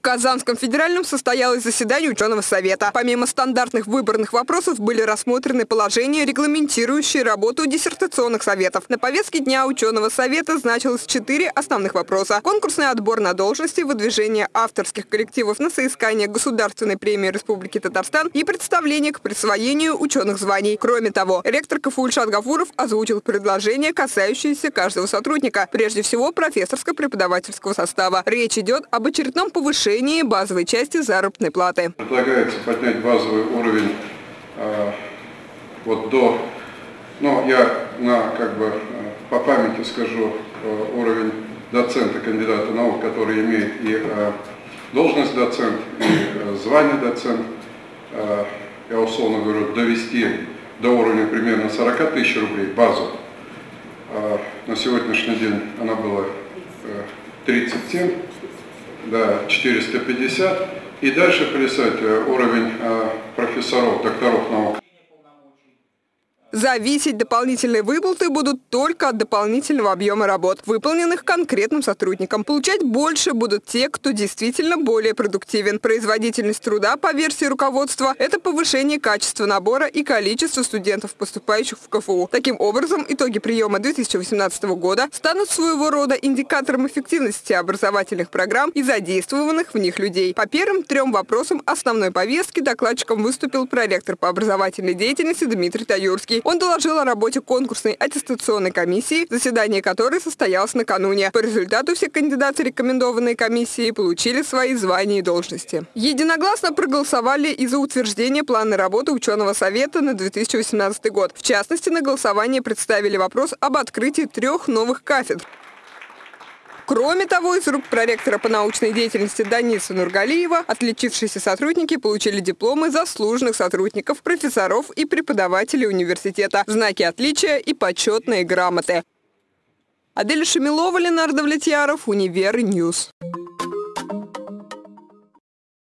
В Казанском федеральном состоялось заседание ученого совета. Помимо стандартных выборных вопросов были рассмотрены положения, регламентирующие работу диссертационных советов. На повестке дня ученого совета значилось четыре основных вопроса. Конкурсный отбор на должности, выдвижение авторских коллективов на соискание Государственной премии Республики Татарстан и представление к присвоению ученых званий. Кроме того, ректор КФУ Гафуров озвучил предложения, касающиеся каждого сотрудника, прежде всего профессорско-преподавательского состава. Речь идет об очередном повышении повышении базовой части заработной платы. Предлагается поднять базовый уровень э, вот до, ну я на, как бы, по памяти скажу, э, уровень доцента, кандидата наук, который имеет и э, должность доцент, и э, звание доцент, э, я условно говорю, довести до уровня примерно 40 тысяч рублей базу. Э, на сегодняшний день она была э, 37 да, 450. И дальше плясать э, уровень э, профессоров, докторов наук. Зависеть дополнительные выплаты будут только от дополнительного объема работ, выполненных конкретным сотрудникам. Получать больше будут те, кто действительно более продуктивен. Производительность труда, по версии руководства, это повышение качества набора и количества студентов, поступающих в КФУ. Таким образом, итоги приема 2018 года станут своего рода индикатором эффективности образовательных программ и задействованных в них людей. По первым трем вопросам основной повестки докладчиком выступил проректор по образовательной деятельности Дмитрий Таюрский. Он доложил о работе конкурсной аттестационной комиссии, заседание которой состоялось накануне. По результату все кандидаты рекомендованной комиссии получили свои звания и должности. Единогласно проголосовали и за утверждение плана работы ученого совета на 2018 год. В частности, на голосование представили вопрос об открытии трех новых кафедр. Кроме того, из рук проректора по научной деятельности Даниса Нургалиева отличившиеся сотрудники получили дипломы заслуженных сотрудников, профессоров и преподавателей университета, знаки отличия и почетные грамоты. Адель Шамилова, Ленардо Влетьяров, Универ Ньюс.